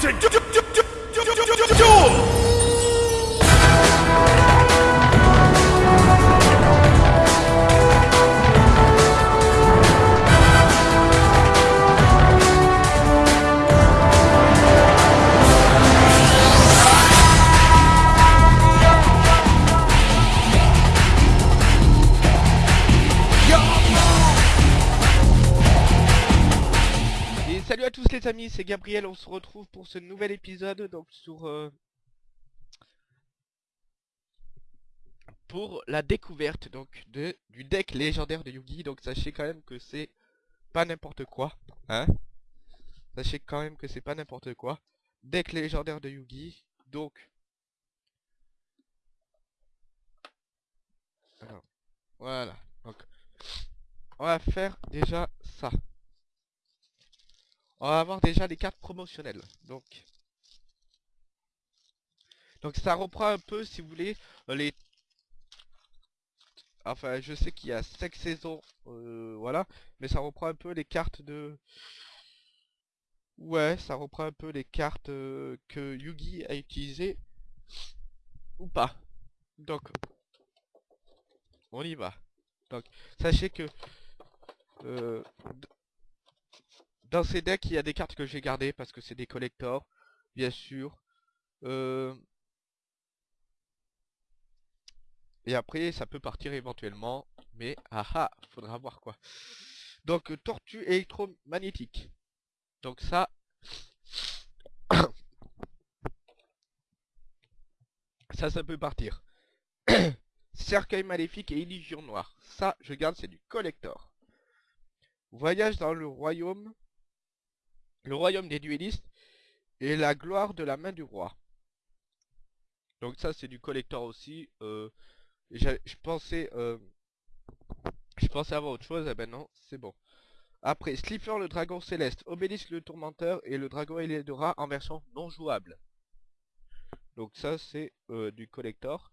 to du- du- du- du- du- les amis, c'est Gabriel, on se retrouve pour ce nouvel épisode donc sur euh, pour la découverte donc de du deck légendaire de Yugi. Donc sachez quand même que c'est pas n'importe quoi, hein. Sachez quand même que c'est pas n'importe quoi. Deck légendaire de Yugi. Donc voilà. Donc on va faire déjà ça. On va avoir déjà les cartes promotionnelles. Donc, donc ça reprend un peu, si vous voulez, les... Enfin, je sais qu'il y a 5 saisons, euh, voilà. Mais ça reprend un peu les cartes de... Ouais, ça reprend un peu les cartes euh, que Yugi a utilisées. Ou pas. Donc, on y va. Donc, sachez que... euh, dans ces decks, il y a des cartes que j'ai gardées parce que c'est des collectors, bien sûr. Euh, Et après, ça peut partir éventuellement, mais ah ah, faudra voir quoi. Donc, euh, tortue électromagnétique. Donc ça... ça, ça peut partir. Cercueil maléfique et illusion noire. Ça, je garde, c'est du collector. Voyage dans le royaume le royaume des duellistes et la gloire de la main du roi. Donc ça c'est du collector aussi. Euh, je pensais euh, je pensais avoir autre chose, eh ben non, c'est bon. Après, Slipper le dragon céleste, Obélisque le tourmenteur et le dragon Elédora en version non jouable. Donc ça c'est euh, du collector.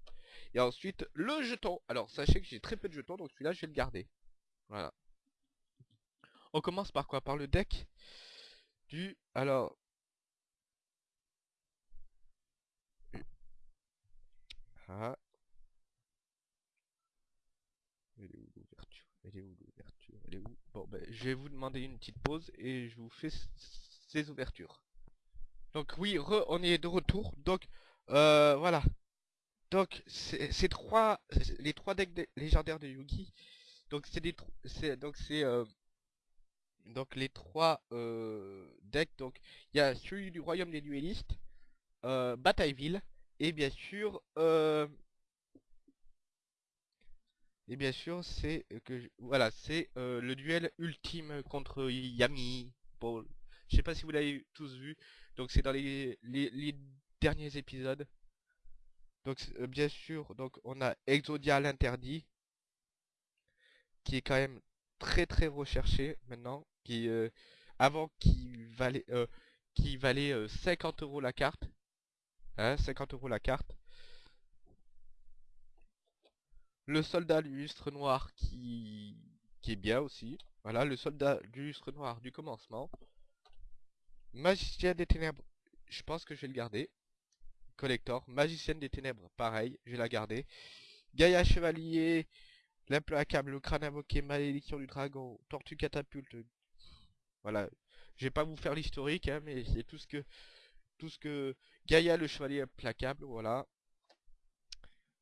Et ensuite le jeton. Alors sachez que j'ai très peu de jetons, donc celui-là je vais le garder. Voilà. On commence par quoi? Par le deck? Du... Alors... Ah. Est où l'ouverture? Elle est où l'ouverture? Elle est où? Bon ben, je vais vous demander une petite pause et je vous fais ces ouvertures. Donc oui, on est de retour. Donc, euh, voilà. Donc, c'est- ces trois... Les trois decks de- légendaires de Yugi. Donc c'est des... Donc c'est... euh, donc les trois euh, decks, donc il y a celui du royaume des duellistes, euh, Batailleville, et bien sûr, euh, et bien sûr c'est que voilà c'est le duel ultime contre Yami. Bon, je sais pas si vous l'avez tous vu, donc c'est dans les, les, derniers épisodes. Donc bien sûr, donc on a Exodia l'interdit, qui est quand même très très recherché maintenant, qui euh, avant qui valait euh, qui valait euh, 50 euros la carte, hein, 50 euros la carte. Le soldat lustre noir qui qui est bien aussi. Voilà, le soldat lustre noir du commencement. Magicien des ténèbres, je pense que je vais le garder. Collector, magicienne des ténèbres, pareil, je vais la garder. Gaïa chevalier, L'implacable, le crâne invoqué, malédiction du dragon, tortue catapulte. Voilà. Je vais pas vous faire l'historique, hein, mais c'est tout ce que tout ce que Gaïa le chevalier implacable, voilà.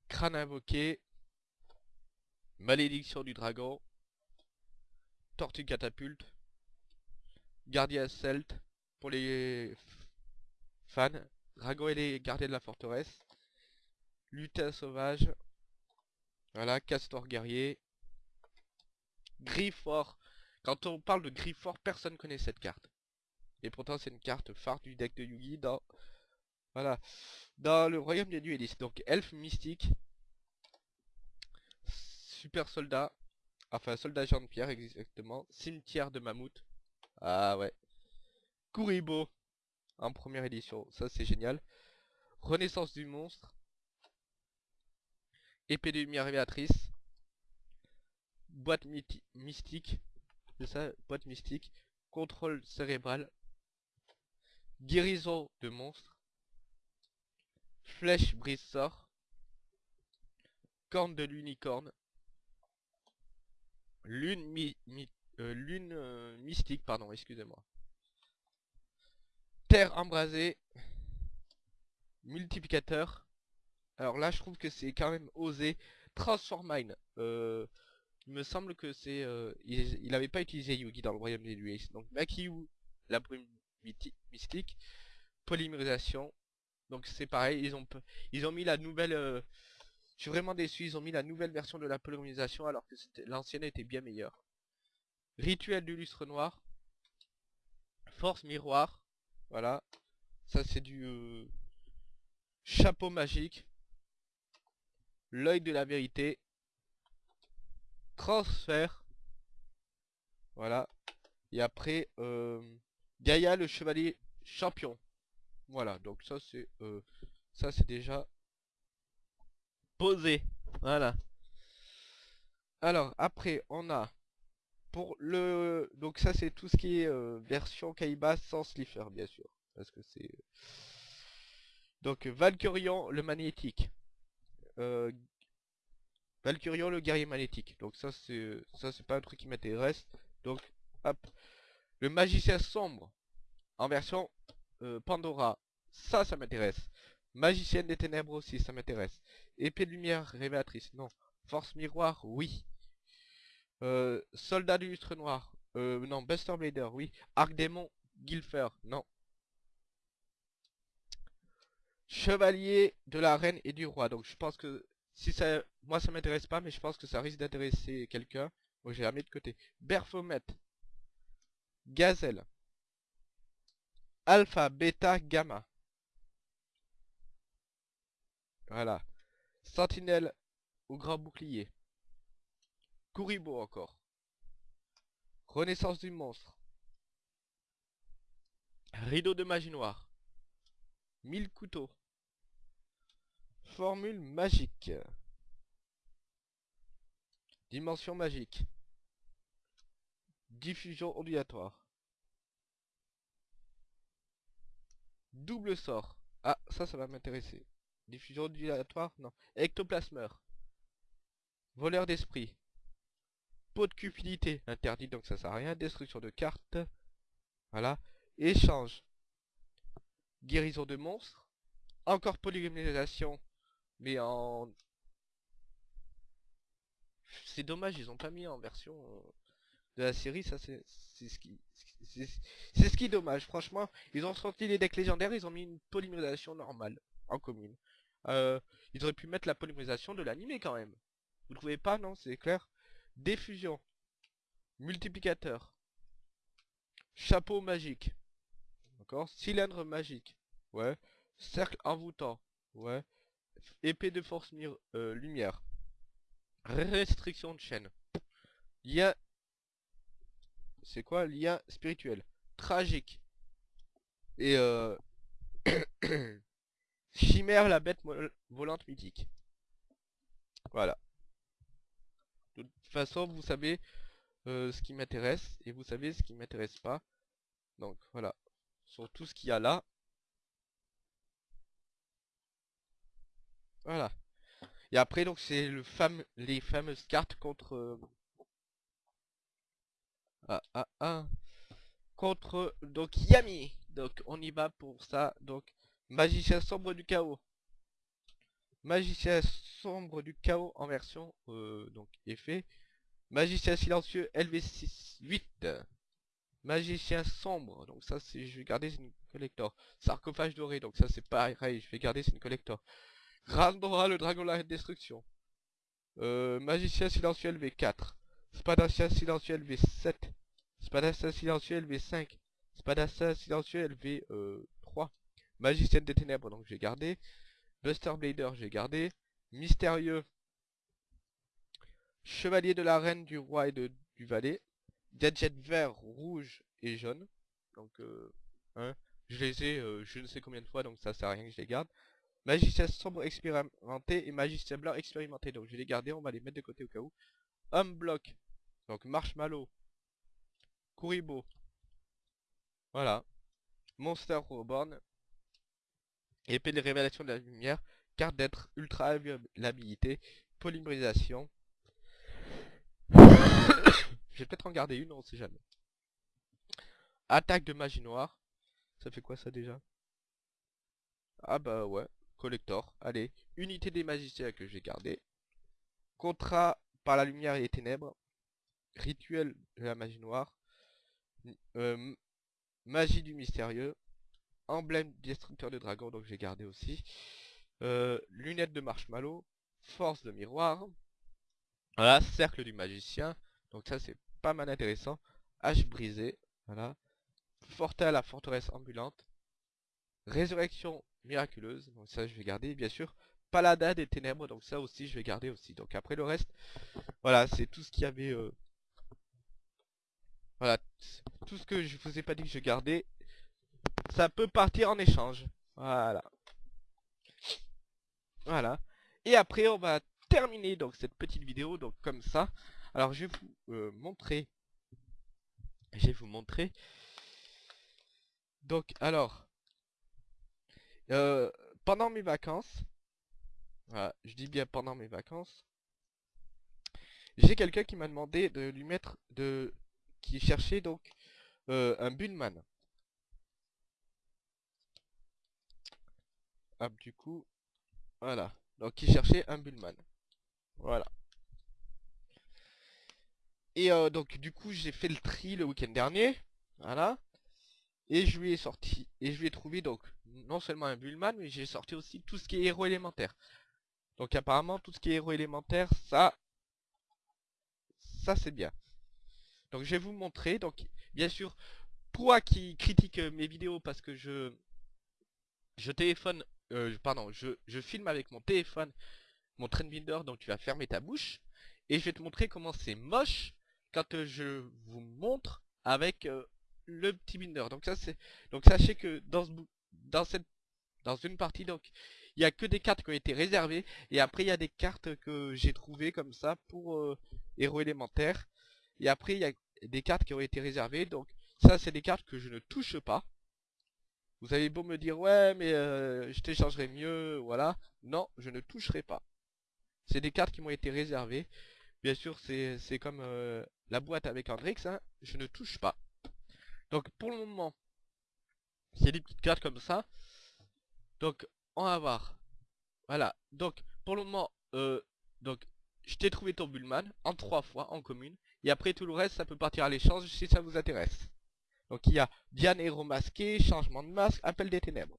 Crâne invoqué, malédiction du dragon, tortue catapulte, gardien celte pour les fans, dragon et les gardiens de la forteresse, lutin sauvage, voilà, Castor guerrier. Griffort. Quand on parle de Griffort, personne connaît cette carte. Et pourtant c'est une carte phare du deck de Yugi dans... Voilà. Dans le royaume des duellistes. Donc elfe mystique. Super soldat. Enfin soldat Jean de Pierre exactement. Cimetière de mammouth. Ah ouais. Kuribo. En première édition. Ça c'est génial. Renaissance du monstre. Épée de lumière révélatrice. Boîte mystique. C'est ça, boîte mystique. Contrôle cérébral. Guérison de monstre. Flèche brise sort. Corne de l'unicorne. Lune euh, euh, mystique, pardon, excusez-moi. Terre embrasée. Multiplicateur. Alors là, je trouve que c'est quand même osé. Transformine. Euh, il me semble que c'est... euh, il, il avait pas utilisé Yugi dans le royaume des nuées. Donc Makiyu, la brume mystique. Polymérisation. Donc c'est pareil, ils ont, ils ont mis la nouvelle... euh, je suis vraiment déçu, ils ont mis la nouvelle version de la polymérisation alors que l'ancienne était bien meilleure. Rituel du lustre noir. Force miroir. Voilà. Ça c'est du... euh, chapeau magique. L'œil de la vérité. Transfert. Voilà. Et après, euh, Gaïa le chevalier champion. Voilà, donc ça c'est euh, ça c'est déjà posé. Voilà. Alors après on a pour le donc ça c'est tout ce qui est euh, version Kaiba sans slipper bien sûr parce que c'est donc Valkyrion le magnétique. Valkyrion le guerrier magnétique. Donc ça c'est ça c'est pas un truc qui m'intéresse. Donc hop le magicien sombre en version euh, Pandora, ça, ça m'intéresse. Magicienne des ténèbres aussi, ça m'intéresse. Épée de lumière révélatrice, non. Force miroir, oui. Euh, soldat du lustre noir, euh, non. Buster Blader, oui. Arc démon, Gilfer, non. Chevalier de la reine et du roi. Donc je pense que si ça, moi ça m'intéresse pas, mais je pense que ça risque d'intéresser quelqu'un. Donc j'ai la mis de côté. Berfomet, Gazelle. Alpha, bêta, gamma. Voilà. Sentinelle au grand bouclier. Kuribo encore. Renaissance du monstre. Rideau de magie noire. Mille couteaux. Formule magique. Dimension magique. Diffusion ondulatoire. Double sort. Ah, ça, ça va m'intéresser. Diffusion ondulatoire Non. Ectoplasmeur. Voleur d'esprit. Pot de cupidité. Interdit, donc ça sert à rien. Destruction de cartes. Voilà. Échange. Guérison de monstres. Encore polymérisation. Mais en... C'est dommage, ils ont pas mis en version euh, de la série. Ça, c'est ce qui... C'est ce qui est dommage. Franchement, ils ont sorti les decks légendaires, ils ont mis une polymérisation normale, en commune. Euh, ils auraient pu mettre la polymérisation de l'animé quand même. Vous trouvez pas, non? C'est clair Diffusion. Multiplicateur. Chapeau magique. D'accord? Cylindre magique. Ouais. Cercle envoûtant. Ouais. Épée de force euh, lumière. Restriction de chaîne. Lien... C'est quoi? Lien spirituel. Tragique. Et euh... Chimère la bête volante mythique. Voilà. De toute façon, vous savez euh, ce qui m'intéresse et vous savez ce qui m'intéresse pas. Donc voilà. Sur tout ce qu'il y a là. Voilà. Et après donc c'est le les fameuses cartes contre euh, ah ah ah contre donc Yami. Donc on y va pour ça. Donc magicien sombre du chaos. Magicien sombre du chaos en version euh, donc effet. Magicien silencieux LV6 8. Magicien sombre, donc ça c'est je vais garder c'est une collector. Sarcophage doré, donc ça c'est pareil, je vais garder c'est une collector. Grandora le dragon de la destruction. Euh, magicien silencieux LV4. Spadacien silencieux LV7. Spadacien silencieux LV5. Spadacien silencieux LV3. Magicienne des ténèbres, donc j'ai gardé. Buster Blader, j'ai gardé. Mystérieux. Chevalier de la reine du roi et du valet. Gadget vert, rouge et jaune. Donc, euh, hein, je les ai euh, je ne sais combien de fois, donc ça sert à rien que je les garde. Magicien sombre expérimenté et magicien blanc expérimenté. Donc je vais les garder, on va les mettre de côté au cas où. Homme bloc. Donc marshmallow. Kuribo. Voilà. Monster Reborn. Épée de révélation de la lumière. Carte d'être ultra habilité. Polymérisation. Je vais peut-être en garder une, on sait jamais. Attaque de magie noire. Ça fait quoi ça déjà? Ah bah ouais, collector. Allez, unité des magiciens que j'ai gardé. Contrat par la lumière et les ténèbres. Rituel de la magie noire. Euh, magie du mystérieux. Emblème destructeur de dragon, donc j'ai gardé aussi. Euh, lunettes de marshmallow. Force de miroir. Voilà, cercle du magicien. Donc ça c'est pas mal intéressant. Hache brisée. Voilà. Forte à la forteresse ambulante. Résurrection miraculeuse. Donc ça je vais garder bien sûr. Paladin des ténèbres. Donc ça aussi je vais garder aussi. Donc après le reste. Voilà c'est tout ce qu'il y avait. Euh, voilà. Tout ce que je vous ai pas dit que je gardais. Ça peut partir en échange. Voilà. Voilà. Et après on va terminer donc cette petite vidéo donc comme ça. Alors je vais vous euh, montrer. Je vais vous montrer. Donc alors. Euh, pendant mes vacances. Voilà, je dis bien pendant mes vacances. J'ai quelqu'un qui m'a demandé de lui mettre de. qui cherchait donc euh, un Bullman. Hop du coup. Voilà. Donc qui cherchait un Bullman. Voilà. Et euh, donc du coup j'ai fait le tri le week-end dernier. Voilà. Et je lui ai sorti. Et je lui ai trouvé donc non seulement un Bullman, mais j'ai sorti aussi tout ce qui est héros élémentaire. Donc apparemment tout ce qui est héros élémentaire, ça. Ça c'est bien. Donc je vais vous montrer. Donc bien sûr, toi qui critique mes vidéos parce que je. Je téléphone. Euh, pardon, je, je filme avec mon téléphone mon Trendbinder, donc tu vas fermer ta bouche. Et je vais te montrer comment c'est moche quand euh, je vous montre avec euh, le petit binder. Donc ça c'est donc sachez que dans ce dans cette dans une partie donc il y a que des cartes qui ont été réservées et après il y a des cartes que j'ai trouvées comme ça pour euh, héros élémentaires et après il y a des cartes qui ont été réservées. Donc ça c'est des cartes que je ne touche pas. Vous avez beau me dire ouais mais je t'échangerai mieux voilà. Non je ne toucherai pas. C'est des cartes qui m'ont été réservées. Bien sûr, c'est comme euh, la boîte avec Andrix, hein, je ne touche pas. Donc pour le moment, c'est des petites cartes comme ça. Donc on va voir. Voilà, donc pour le moment, euh, donc je t'ai trouvé ton Bullman en trois fois en commune. Et après tout le reste, ça peut partir à l'échange si ça vous intéresse. Donc il y a Diane héros masqué, changement de masque, appel des ténèbres.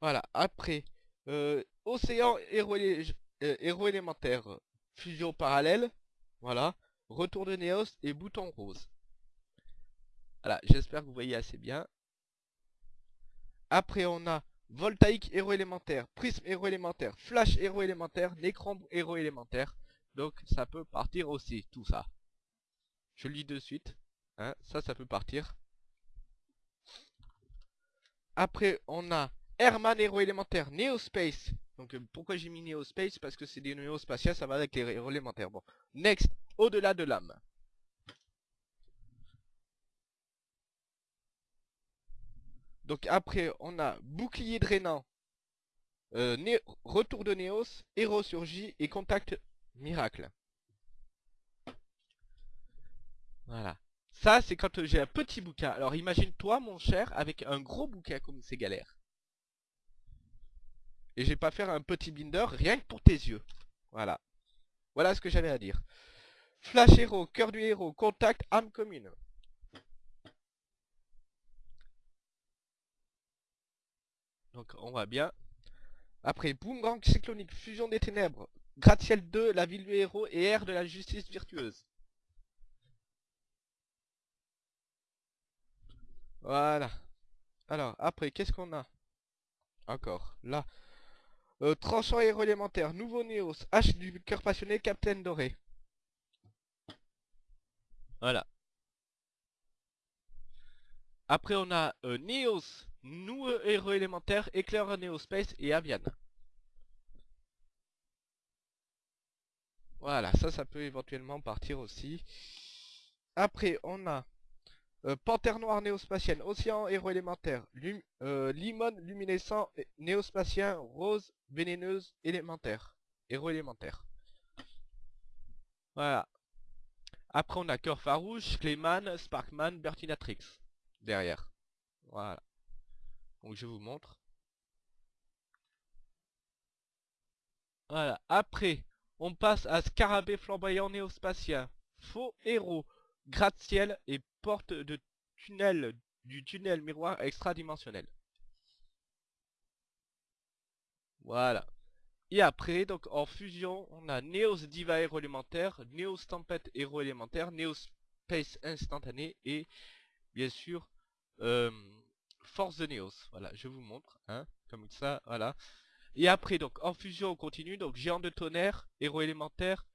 Voilà, après, euh, Océan héros, euh, héros élémentaire. Fusion parallèle. Voilà. Retour de Néos et bouton rose. Voilà, j'espère que vous voyez assez bien. Après, on a Voltaïque héros élémentaire, Prisme héros élémentaire, Flash héros élémentaire, Nécrombe héros élémentaire. Donc, ça peut partir aussi, tout ça. Je lis de suite. Hein, ça, ça peut partir. Après, on a Herman héros élémentaire, Neospace. Donc euh, pourquoi j'ai mis Neospace? Parce que c'est des néospatiales, ça va avec les héros élémentaires. Bon, next, au-delà de l'âme. Donc après, on a bouclier drainant, euh, retour de Néos, héros surgit et contact miracle. Voilà. Ça, c'est quand j'ai un petit bouquin. Alors imagine-toi, mon cher, avec un gros bouquin comme c'est galère. Et je vais pas faire un petit binder rien que pour tes yeux. Voilà. Voilà ce que j'avais à dire. Flash héros, cœur du héros, contact, âme commune. Donc on va bien. Après, boomerang cyclonique, fusion des ténèbres, gratte-ciel 2, la ville du héros et air de la justice virtueuse. Voilà. Alors, après, qu'est-ce qu'on a? Encore, là. Euh, tranchant héros élémentaire, nouveau Néos, H du cœur passionné, Captain Doré. Voilà. Après on a euh, Neos, nouveau héros élémentaire, Éclair Space et Avian. Voilà, ça, ça peut éventuellement partir aussi. Après, on a Euh, Panthère noire néospatienne, océan héros élémentaire, euh, limone luminescent néospatien, rose vénéneuse élémentaire, héros élémentaire. Voilà. Après on a Cœur Farouche, Clayman, Sparkman, Bertinatrix derrière. Voilà. Donc je vous montre. Voilà. Après, on passe à Scarabée flamboyant néospatien. Faux héros, gratte-ciel et porte de tunnel du tunnel miroir extradimensionnel. Voilà. Et après, donc en fusion, on a Neos Diva héros élémentaire, Neos Tempête héros élémentaire, Neos Space instantané et bien sûr euh, Force de Neos. Voilà, je vous montre, hein, comme ça, voilà. Et après, donc en fusion, on continue, donc Géant de tonnerre, héros élémentaire,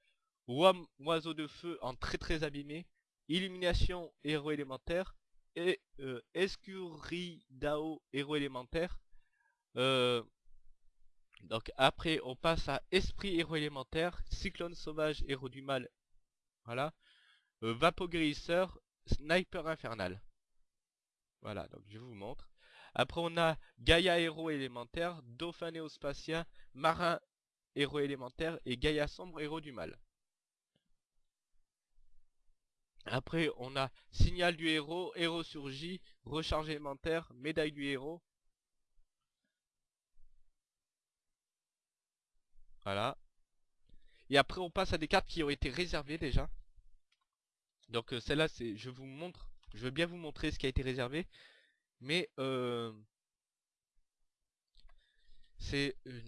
oiseau de feu en très très abîmé, Illumination, héros élémentaire, et euh, Escuridao, héros élémentaire. Euh, donc après, on passe à Esprit, héros élémentaire, Cyclone sauvage, héros du mal, voilà. Euh, Sniper infernal. Voilà, donc je vous montre. Après on a Gaïa héros élémentaire, Dauphin néospatien, Marin héros élémentaire et Gaïa sombre héros du mal. Après on a Signal du héros, Héros surgit, Recharge élémentaire, Médaille du héros. Voilà. Et après on passe à des cartes qui ont été réservées déjà. Donc euh, celle-là c'est je vous montre, je veux bien vous montrer ce qui a été réservé. Mais euh, c'est euh,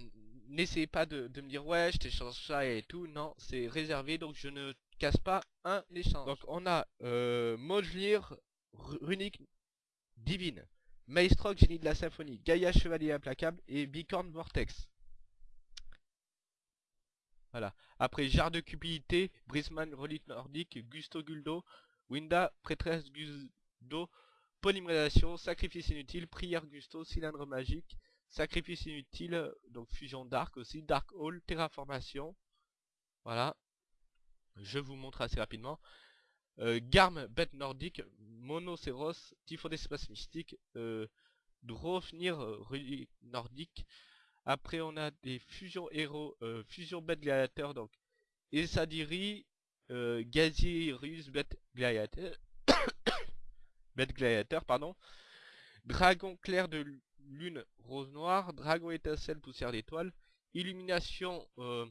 n'essayez pas de, me dire ouais je t'échange ça et tout. Non, c'est réservé donc je ne casse pas un échange. Donc on a euh, Mojlir, Ru- Runique Divine, Maestroc Génie de la Symphonie, Gaïa Chevalier Implacable et Bicorn Vortex. Voilà. Après Jarre de Cupidité, Brisman Relique Nordique, Gusto Guldo, Winda Prêtresse Guldo, Polymérisation, Sacrifice Inutile, Prière Gusto, Cylindre Magique, Sacrifice Inutile, donc Fusion Dark aussi, Dark Hall, Terraformation. Voilà. Je vous montre assez rapidement. Euh, Garm, Bête Nordique, Monocéros, Typhon d'Espace Mystique, euh, Drofnir, Relique Nordique. Après on a des fusions héros, euh, fusion bête gladiateur, donc. Esadiri, euh, Gazirus, bête gladiateur, bête gladiateur, pardon, Dragon clair de lune rose noire, Dragon étincelle poussière d'étoile, Illumination euh,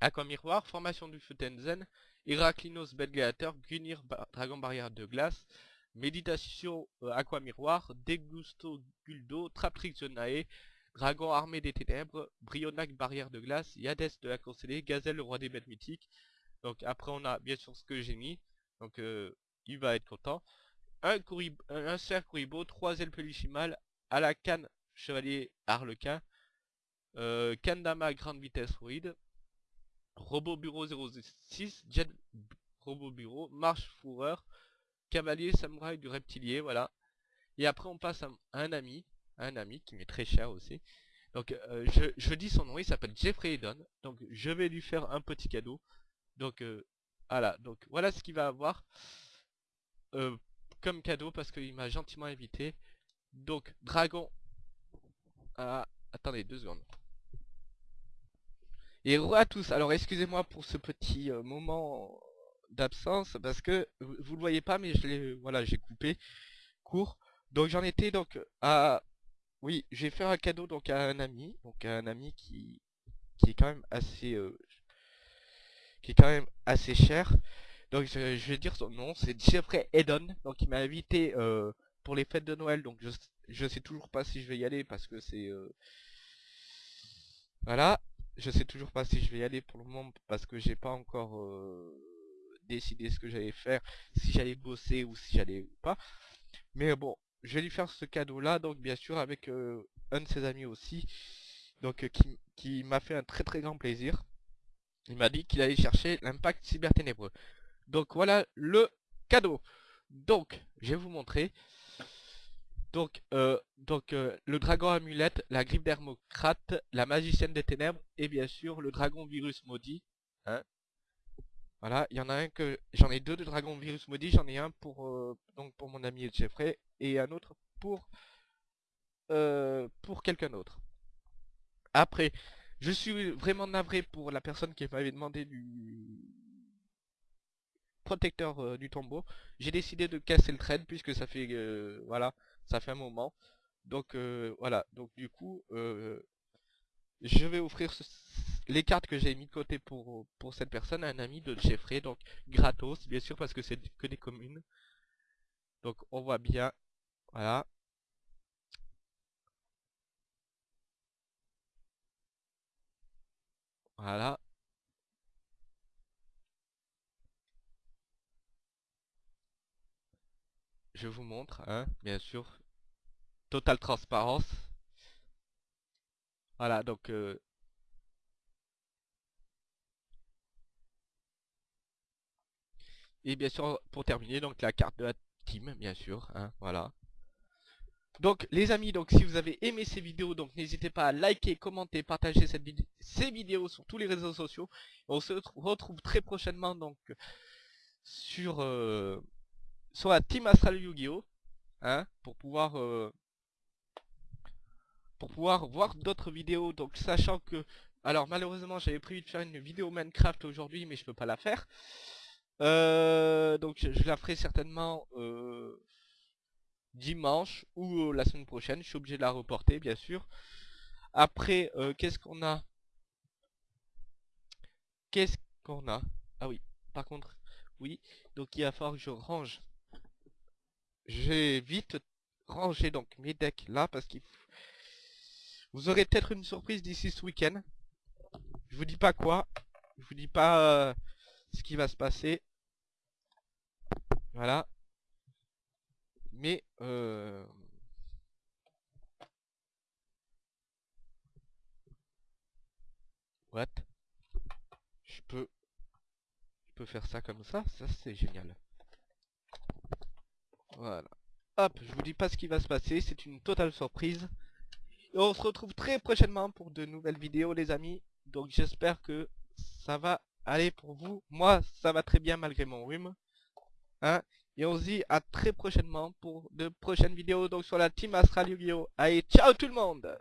aqua miroir, formation du feu Tenzen, Heraclinos bête gladiateur, Gunir dragon barrière de glace, Méditation euh, aqua miroir, Degusto guldo, Traptrix Zonae, Dragon armé des ténèbres, Brionac barrière de glace, Yadès de la constellée, Gazelle le roi des bêtes mythiques. Donc après on a bien sûr ce que j'ai mis. Donc euh, il va être content. Un, un, cerf Kuribo, trois ailes peluchimales, à la canne chevalier harlequin, euh, Kandama grande vitesse fluide, Robot bureau 06, Jet robot bureau, marche fourreur, cavalier samouraï du reptilier, voilà. Et après on passe à, un ami, un ami qui m'est très cher aussi. Donc euh, je, je dis son nom, il s'appelle Jeffrey Eden. Donc je vais lui faire un petit cadeau. Donc euh, voilà, donc voilà ce qu'il va avoir euh, comme cadeau parce qu'il m'a gentiment invité. Donc dragon. Ah, attendez deux secondes. Et re à tous. Alors excusez-moi pour ce petit moment d'absence parce que vous, vous le voyez pas mais je l'ai voilà j'ai coupé court. Donc j'en étais donc à oui j'ai fait un cadeau donc à un ami donc à un ami qui qui est quand même assez euh, qui est quand même assez cher. Donc je, vais dire son nom, c'est Jeffrey Eden. Donc il m'a invité euh, pour les fêtes de Noël. Donc je je sais toujours pas si je vais y aller parce que c'est euh, voilà, je sais toujours pas si je vais y aller pour le moment parce que j'ai pas encore décidé ce que j'allais faire, si j'allais bosser ou si j'allais pas. Mais bon, je vais lui faire ce cadeau là, donc bien sûr avec euh, un de ses amis aussi, donc euh, qui, m'a fait un très très grand plaisir. Il m'a dit qu'il allait chercher l'impact cyberténébreux. Donc voilà le cadeau. Donc, je vais vous montrer. Donc, euh, donc le dragon amulette, la griffe d'Hermocrate, la magicienne des ténèbres et bien sûr le dragon virus maudit. Hein Voilà, il y en a un que j'en ai deux de Dragon Virus Maudit, j'en ai un pour euh, donc pour mon ami Jeffrey et un autre pour euh, pour quelqu'un d'autre. Après, je suis vraiment navré pour la personne qui m'avait demandé du protecteur euh, du tombeau. J'ai décidé de casser le trade puisque ça fait voilà, ça fait un moment. Donc voilà, donc du coup je vais offrir les cartes que j'ai mis de côté pour, pour cette personne un ami de Jeffrey, donc gratos bien sûr parce que c'est que des communes. Donc on voit bien, voilà. Voilà. Je vous montre, hein, bien sûr. Totale transparence. Voilà, donc... Euh, et bien sûr, pour terminer, donc la carte de la team, bien sûr, hein, voilà. Donc les amis, donc si vous avez aimé ces vidéos, donc n'hésitez pas à liker, commenter, partager cette ces vidéos sur tous les réseaux sociaux. On se retrouve très prochainement donc sur euh, sur la team Astral Yu-Gi-Oh, hein, pour pouvoir euh, pour pouvoir voir d'autres vidéos. Donc sachant que, alors malheureusement j'avais prévu de faire une vidéo Minecraft aujourd'hui, mais je peux pas la faire. Euh, donc je, la ferai certainement euh, dimanche ou euh, la semaine prochaine. Je suis obligé de la reporter, bien sûr. Après, qu'est-ce qu'on a? Qu'est-ce qu'on a? Ah oui, par contre, oui. Donc il va falloir que je range. J'ai vite rangé donc mes decks là parce qu'il vous aurez peut-être une surprise d'ici ce week-end. Je vous dis pas quoi. Je vous dis pas ce qui va se passer. Voilà. Mais euh... What? Je peux je peux faire ça comme ça, ça c'est génial. Voilà. Hop, je vous dis pas ce qui va se passer, c'est une totale surprise. Et on se retrouve très prochainement pour de nouvelles vidéos les amis. Donc j'espère que ça va aller pour vous. Moi ça va très bien malgré mon rhume. Hein et on se dit à très prochainement pour de prochaines vidéos donc sur la team Astral Yu-Gi-Oh! Allez, ciao tout le monde